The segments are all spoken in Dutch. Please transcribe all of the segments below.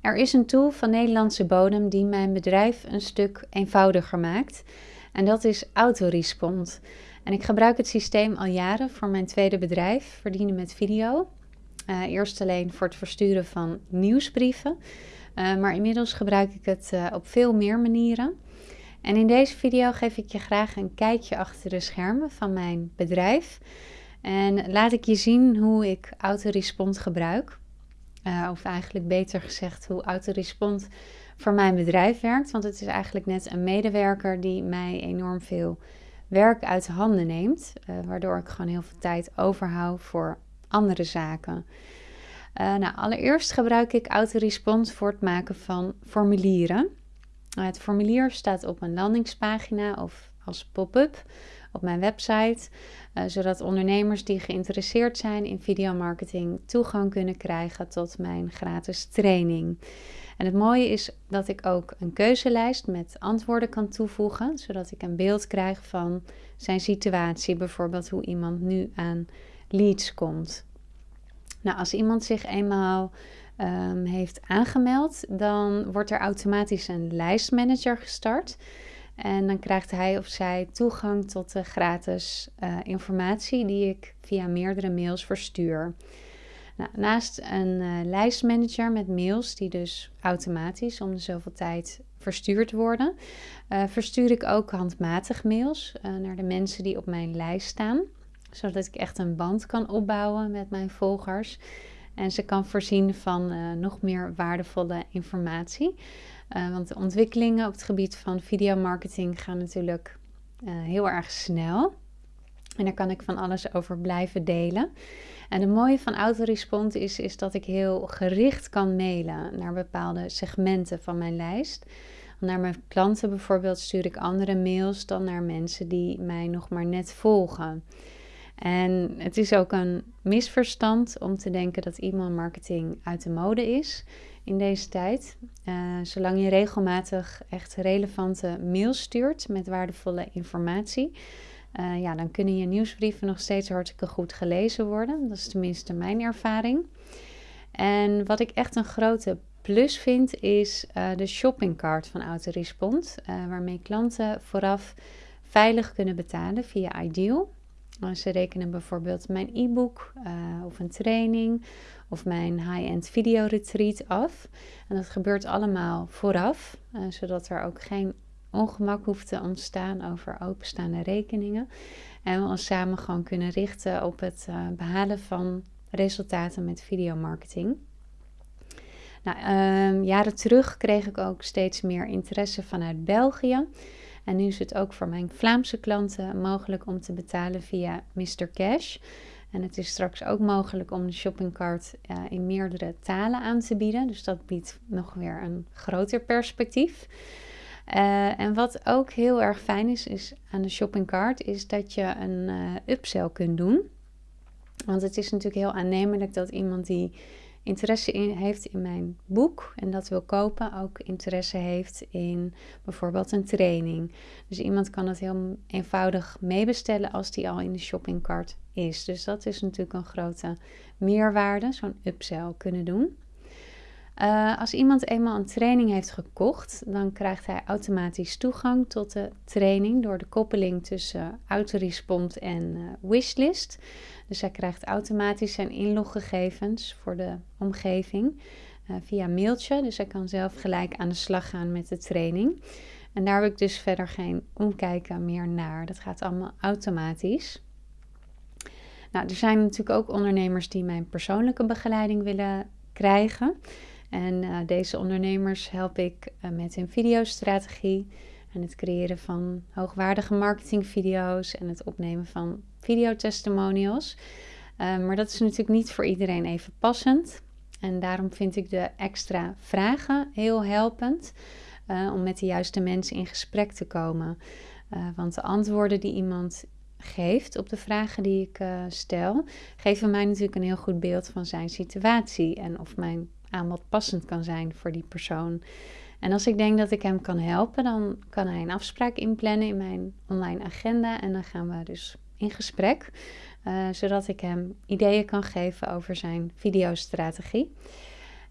Er is een tool van Nederlandse bodem die mijn bedrijf een stuk eenvoudiger maakt. En dat is Autorespond. En ik gebruik het systeem al jaren voor mijn tweede bedrijf, Verdienen met Video. Uh, eerst alleen voor het versturen van nieuwsbrieven. Uh, maar inmiddels gebruik ik het uh, op veel meer manieren. En in deze video geef ik je graag een kijkje achter de schermen van mijn bedrijf. En laat ik je zien hoe ik Autorespond gebruik. Uh, of eigenlijk beter gezegd hoe Autorespond voor mijn bedrijf werkt. Want het is eigenlijk net een medewerker die mij enorm veel werk uit handen neemt. Uh, waardoor ik gewoon heel veel tijd overhoud voor andere zaken. Uh, nou, allereerst gebruik ik Autorespond voor het maken van formulieren. Het formulier staat op een landingspagina of als pop-up op mijn website, uh, zodat ondernemers die geïnteresseerd zijn in videomarketing toegang kunnen krijgen tot mijn gratis training. En het mooie is dat ik ook een keuzelijst met antwoorden kan toevoegen, zodat ik een beeld krijg van zijn situatie, bijvoorbeeld hoe iemand nu aan leads komt. Nou, als iemand zich eenmaal um, heeft aangemeld, dan wordt er automatisch een lijstmanager gestart. En dan krijgt hij of zij toegang tot de gratis uh, informatie die ik via meerdere mails verstuur. Nou, naast een uh, lijstmanager met mails die dus automatisch om de zoveel tijd verstuurd worden, uh, verstuur ik ook handmatig mails naar de mensen die op mijn lijst staan, zodat ik echt een band kan opbouwen met mijn volgers en ze kan voorzien van nog meer waardevolle informatie. Uh, want de ontwikkelingen op het gebied van videomarketing gaan natuurlijk uh, heel erg snel. En daar kan ik van alles over blijven delen. En het mooie van Autorespond is, is dat ik heel gericht kan mailen naar bepaalde segmenten van mijn lijst. Naar mijn klanten bijvoorbeeld stuur ik andere mails dan naar mensen die mij nog maar net volgen. En het is ook een misverstand om te denken dat e-mailmarketing uit de mode is in deze tijd. Uh, zolang je regelmatig echt relevante mails stuurt met waardevolle informatie, uh, ja, dan kunnen je nieuwsbrieven nog steeds hartstikke goed gelezen worden. Dat is tenminste mijn ervaring. En wat ik echt een grote plus vind, is uh, de shoppingcart van Autorespond, waarmee klanten vooraf veilig kunnen betalen via Ideal. Ze rekenen bijvoorbeeld mijn e-book of een training of mijn high-end video retreat af. En dat gebeurt allemaal vooraf, uh, zodat er ook geen ongemak hoeft te ontstaan over openstaande rekeningen. En we ons samen gewoon kunnen richten op het uh, behalen van resultaten met videomarketing. Nou, uh, jaren terug kreeg ik ook steeds meer interesse vanuit België. En nu is het ook voor mijn Vlaamse klanten mogelijk om te betalen via Mr. Cash. En het is straks ook mogelijk om de shoppingcart uh, in meerdere talen aan te bieden. Dus dat biedt nog weer een groter perspectief. Uh, en wat ook heel erg fijn is, is aan de shoppingcart, is dat je een uh, upsell kunt doen. Want het is natuurlijk heel aannemelijk dat iemand die interesse in, heeft in mijn boek en dat wil kopen, ook interesse heeft in bijvoorbeeld een training. Dus iemand kan het heel eenvoudig meebestellen als die al in de shoppingcart is. Dus dat is natuurlijk een grote meerwaarde, zo'n upsell kunnen doen. Uh, als iemand eenmaal een training heeft gekocht, dan krijgt hij automatisch toegang tot de training door de koppeling tussen autorespond en uh, wishlist. Dus hij krijgt automatisch zijn inloggegevens voor de omgeving uh, via mailtje. Dus hij kan zelf gelijk aan de slag gaan met de training. En daar heb ik dus verder geen omkijken meer naar. Dat gaat allemaal automatisch. Nou, er zijn natuurlijk ook ondernemers die mijn persoonlijke begeleiding willen krijgen. En uh, deze ondernemers help ik uh, met hun videostrategie en het creëren van hoogwaardige marketingvideo's en het opnemen van videotestimonials. Uh, maar dat is natuurlijk niet voor iedereen even passend. En daarom vind ik de extra vragen heel helpend om met de juiste mensen in gesprek te komen. want de antwoorden die iemand geeft op de vragen die ik stel, geven mij natuurlijk een heel goed beeld van zijn situatie en of mijn aanbod passend kan zijn voor die persoon. En als ik denk dat ik hem kan helpen, dan kan hij een afspraak inplannen in mijn online agenda. En dan gaan we dus in gesprek, uh, zodat ik hem ideeën kan geven over zijn videostrategie.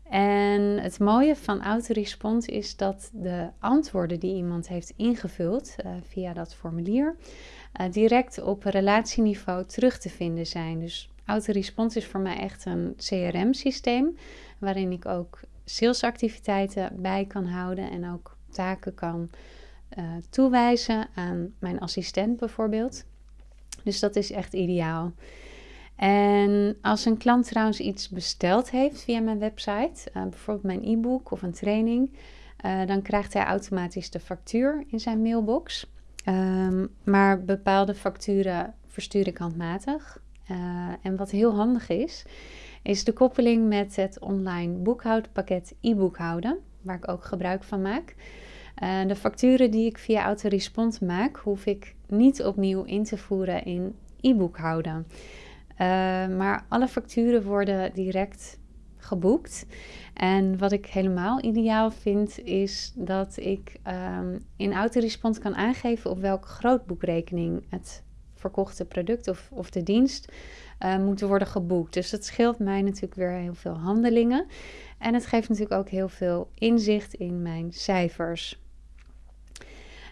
En het mooie van Autorespond is dat de antwoorden die iemand heeft ingevuld uh, via dat formulier uh, direct op relatieniveau terug te vinden zijn. Dus Autorespond is voor mij echt een CRM-systeem waarin ik ook salesactiviteiten bij kan houden en ook taken kan uh, toewijzen aan mijn assistent bijvoorbeeld. Dus dat is echt ideaal. En als een klant trouwens iets besteld heeft via mijn website, uh, bijvoorbeeld mijn e-book of een training, uh, dan krijgt hij automatisch de factuur in zijn mailbox. Um, maar bepaalde facturen verstuur ik handmatig. Uh, en wat heel handig is, is de koppeling met het online boekhoudpakket e-boekhouden, waar ik ook gebruik van maak. de facturen die ik via Autorespond maak, hoef ik niet opnieuw in te voeren in e-boekhouden. Uh, maar alle facturen worden direct geboekt. En wat ik helemaal ideaal vind, is dat ik um, in Autorespond kan aangeven op welke grootboekrekening het verkochte product of, of de dienst uh, moet worden geboekt. Dus dat scheelt mij natuurlijk weer heel veel handelingen. En het geeft natuurlijk ook heel veel inzicht in mijn cijfers.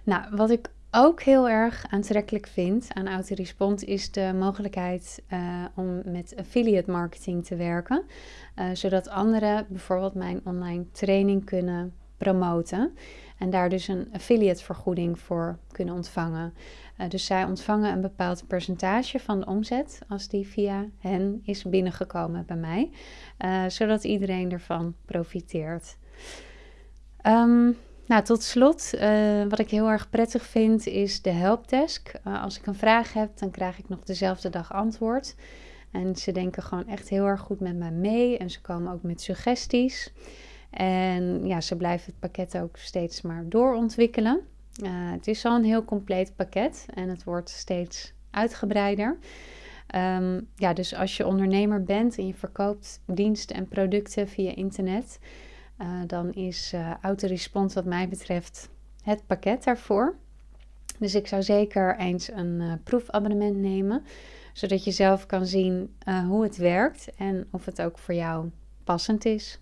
Nou, wat ik ook heel erg aantrekkelijk vind aan Autorespond is de mogelijkheid uh, om met affiliate marketing te werken. Uh, zodat anderen bijvoorbeeld mijn online training kunnen promoten. En daar dus een affiliate vergoeding voor kunnen ontvangen. Uh, dus zij ontvangen een bepaald percentage van de omzet als die via hen is binnengekomen bij mij. zodat iedereen ervan profiteert. Um, nou, tot slot, uh, wat ik heel erg prettig vind, is de helpdesk. Uh, als ik een vraag heb, dan krijg ik nog dezelfde dag antwoord. En ze denken gewoon echt heel erg goed met mij mee. En ze komen ook met suggesties. En ja, ze blijven het pakket ook steeds maar doorontwikkelen. Uh, het is al een heel compleet pakket en het wordt steeds uitgebreider. Um, ja, dus als je ondernemer bent en je verkoopt diensten en producten via internet, uh, dan is uh, Autorespons wat mij betreft het pakket daarvoor. Dus ik zou zeker eens een uh, proefabonnement nemen, zodat je zelf kan zien hoe het werkt en of het ook voor jou passend is.